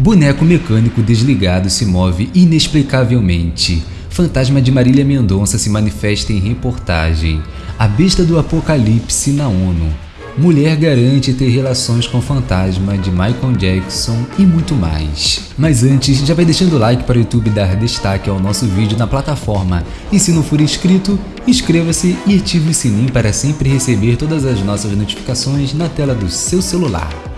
Boneco mecânico desligado se move inexplicavelmente. Fantasma de Marília Mendonça se manifesta em reportagem. A besta do apocalipse na ONU. Mulher garante ter relações com fantasma de Michael Jackson e muito mais. Mas antes, já vai deixando o like para o YouTube dar destaque ao nosso vídeo na plataforma. E se não for inscrito, inscreva-se e ative o sininho para sempre receber todas as nossas notificações na tela do seu celular.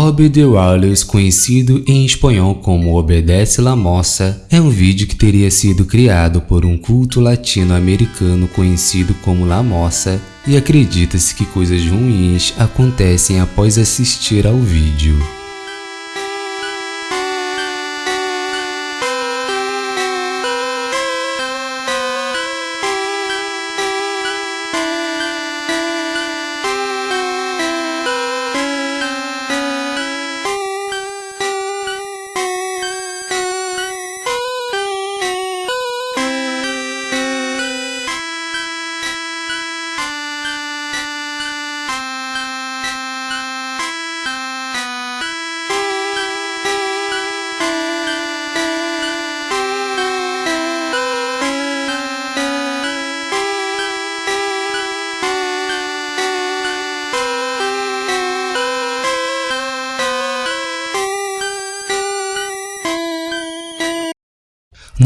Obede Wallace, conhecido em espanhol como Obedece la Moça, é um vídeo que teria sido criado por um culto latino-americano conhecido como La Moça e acredita-se que coisas ruins acontecem após assistir ao vídeo.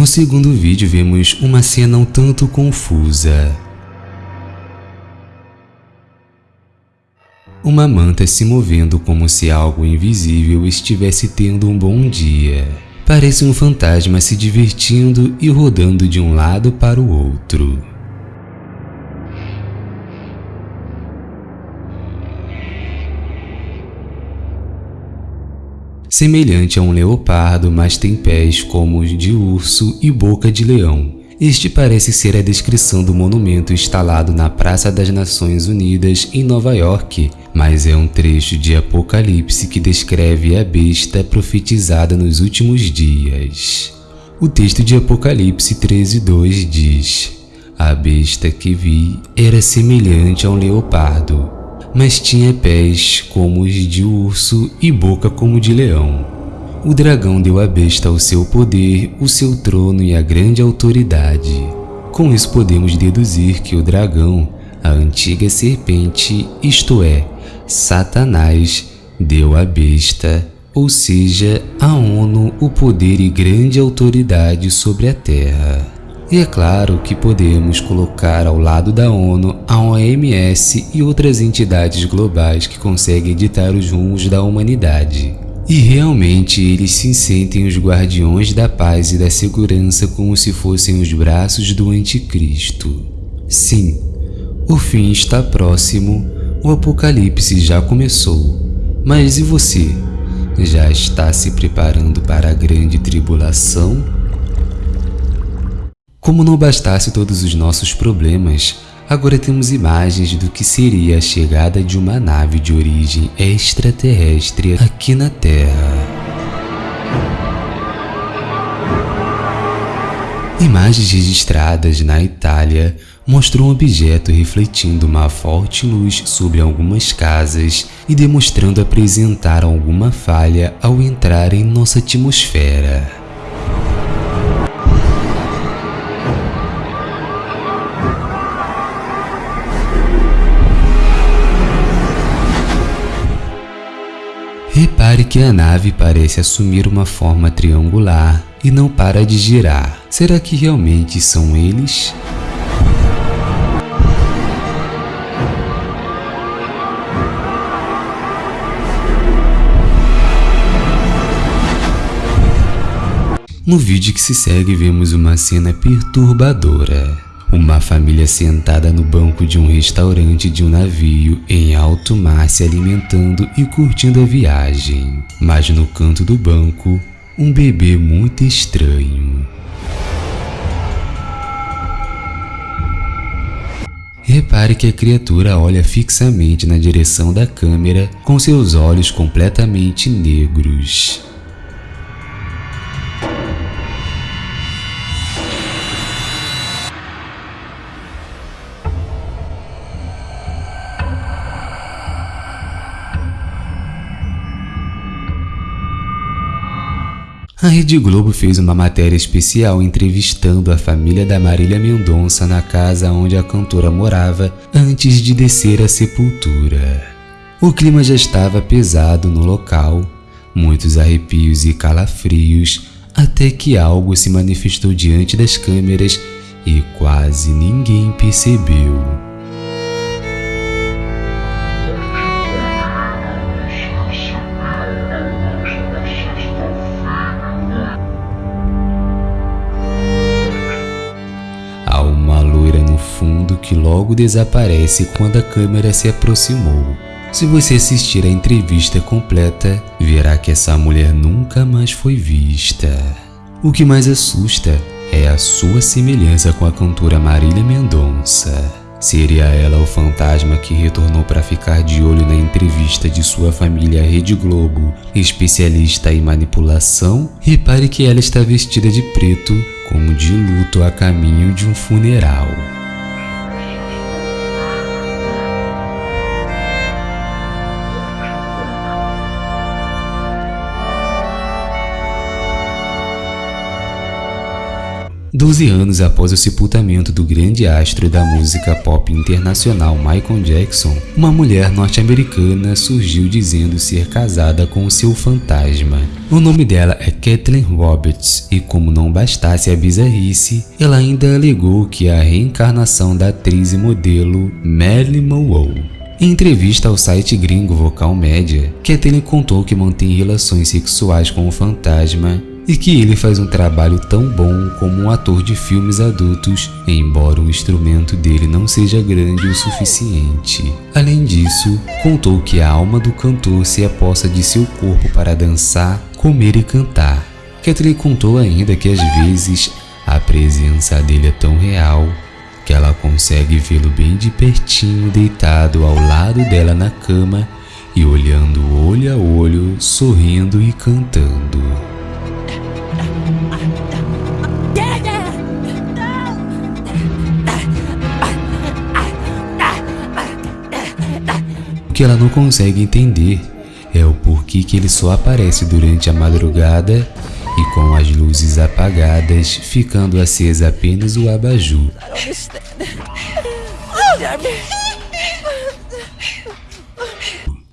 No segundo vídeo vemos uma cena um tanto confusa. Uma manta se movendo como se algo invisível estivesse tendo um bom dia. Parece um fantasma se divertindo e rodando de um lado para o outro. Semelhante a um leopardo, mas tem pés como os de urso e boca de leão. Este parece ser a descrição do monumento instalado na Praça das Nações Unidas em Nova York, mas é um trecho de Apocalipse que descreve a besta profetizada nos últimos dias. O texto de Apocalipse 13:2 diz: A besta que vi era semelhante a um leopardo, mas tinha pés como os de urso e boca como de leão. O dragão deu à besta o seu poder, o seu trono e a grande autoridade. Com isso podemos deduzir que o dragão, a antiga serpente, isto é, Satanás, deu à besta, ou seja, a ONU, o poder e grande autoridade sobre a terra. E é claro que podemos colocar ao lado da ONU a OMS e outras entidades globais que conseguem ditar os rumos da humanidade. E realmente eles se sentem os guardiões da paz e da segurança como se fossem os braços do anticristo. Sim, o fim está próximo, o apocalipse já começou. Mas e você? Já está se preparando para a grande tribulação? Como não bastasse todos os nossos problemas, agora temos imagens do que seria a chegada de uma nave de origem extraterrestre aqui na Terra. Imagens registradas na Itália mostram um objeto refletindo uma forte luz sobre algumas casas e demonstrando apresentar alguma falha ao entrar em nossa atmosfera. Repare que a nave parece assumir uma forma triangular e não para de girar. Será que realmente são eles? No vídeo que se segue vemos uma cena perturbadora. Uma família sentada no banco de um restaurante de um navio em alto mar se alimentando e curtindo a viagem. Mas no canto do banco, um bebê muito estranho. Repare que a criatura olha fixamente na direção da câmera com seus olhos completamente negros. A Rede Globo fez uma matéria especial entrevistando a família da Marília Mendonça na casa onde a cantora morava antes de descer à sepultura. O clima já estava pesado no local, muitos arrepios e calafrios, até que algo se manifestou diante das câmeras e quase ninguém percebeu. Que logo desaparece quando a câmera se aproximou. Se você assistir a entrevista completa, verá que essa mulher nunca mais foi vista. O que mais assusta é a sua semelhança com a cantora Marília Mendonça. Seria ela o fantasma que retornou para ficar de olho na entrevista de sua família Rede Globo, especialista em manipulação? Repare que ela está vestida de preto, como de luto a caminho de um funeral. Doze anos após o sepultamento do grande astro da música pop internacional Michael Jackson, uma mulher norte-americana surgiu dizendo ser casada com o seu fantasma. O nome dela é Kathleen Roberts e como não bastasse a bizarrice, ela ainda alegou que é a reencarnação da atriz e modelo Marilyn Monroe. Em entrevista ao site gringo Vocal Média, Kathleen contou que mantém relações sexuais com o fantasma e que ele faz um trabalho tão bom como um ator de filmes adultos, embora o instrumento dele não seja grande o suficiente. Além disso, contou que a alma do cantor se aposta de seu corpo para dançar, comer e cantar. Kathleen contou ainda que às vezes a presença dele é tão real que ela consegue vê-lo bem de pertinho deitado ao lado dela na cama e olhando olho a olho, sorrindo e cantando. Que ela não consegue entender é o porquê que ele só aparece durante a madrugada e com as luzes apagadas, ficando acesa apenas o abajur.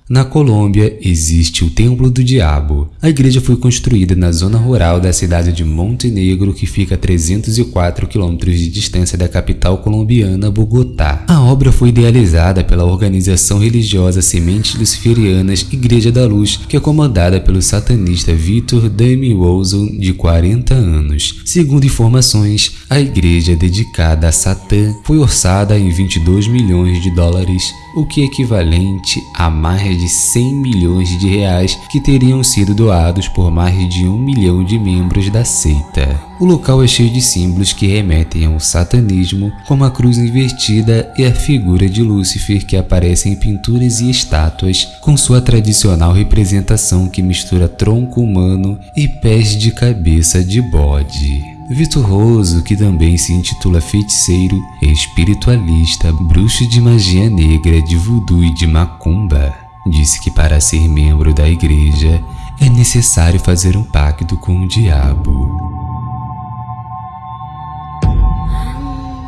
Na Colômbia existe o Templo do Diabo. A igreja foi construída na zona rural da cidade de Montenegro, que fica a 304 quilômetros de distância da capital colombiana, Bogotá. A obra foi idealizada pela organização religiosa Sementes Luciferianas Igreja da Luz, que é comandada pelo satanista Victor Dami Wilson, de 40 anos. Segundo informações, a igreja dedicada a Satã foi orçada em 22 milhões de dólares, o que é equivalente a mais de 100 milhões de reais que teriam sido doados por mais de um milhão de membros da seita. O local é cheio de símbolos que remetem ao satanismo, como a cruz invertida e a figura de Lúcifer que aparece em pinturas e estátuas, com sua tradicional representação que mistura tronco humano e pés de cabeça de bode. Vitor Roso, que também se intitula feiticeiro, espiritualista, bruxo de magia negra, de voodoo e de macumba, disse que para ser membro da igreja é necessário fazer um pacto com o diabo.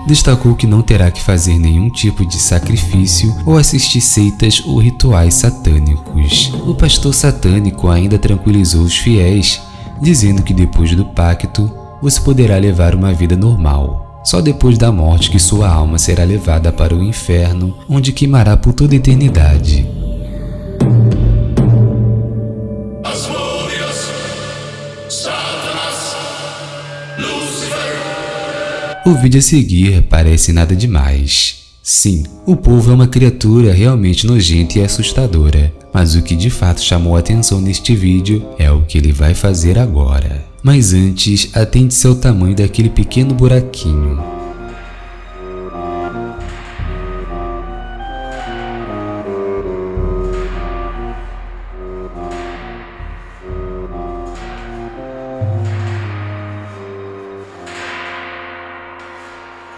Destacou que não terá que fazer nenhum tipo de sacrifício ou assistir seitas ou rituais satânicos. O pastor satânico ainda tranquilizou os fiéis, dizendo que depois do pacto você poderá levar uma vida normal. Só depois da morte que sua alma será levada para o inferno, onde queimará por toda a eternidade. O vídeo a seguir parece nada demais. Sim, o povo é uma criatura realmente nojenta e assustadora, mas o que de fato chamou a atenção neste vídeo é o que ele vai fazer agora. Mas antes, atente-se ao tamanho daquele pequeno buraquinho.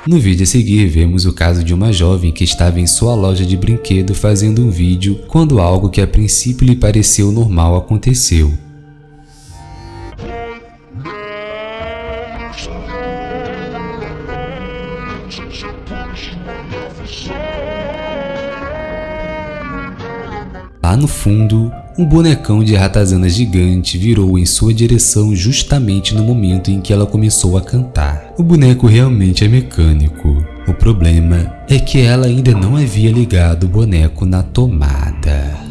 No vídeo a seguir, vemos o caso de uma jovem que estava em sua loja de brinquedo fazendo um vídeo quando algo que a princípio lhe pareceu normal aconteceu. Lá no fundo, um bonecão de ratazana gigante virou em sua direção justamente no momento em que ela começou a cantar. O boneco realmente é mecânico. O problema é que ela ainda não havia ligado o boneco na tomada.